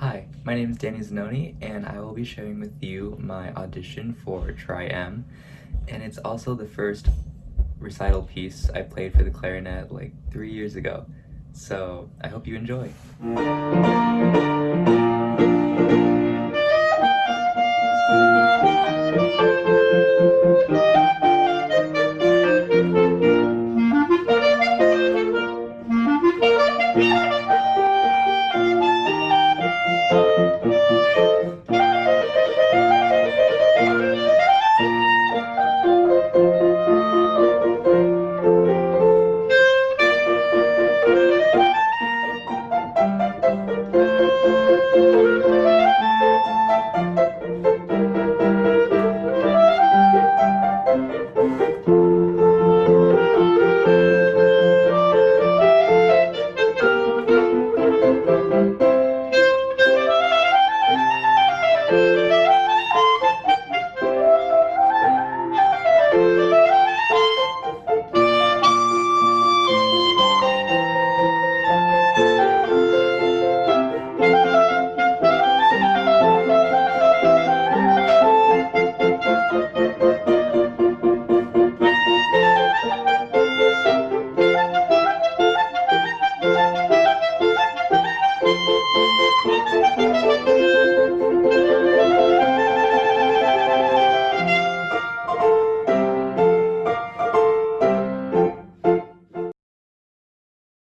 Hi, my name is Danny Zanoni, and I will be sharing with you my audition for Tri M. And it's also the first recital piece I played for the clarinet like three years ago. So I hope you enjoy.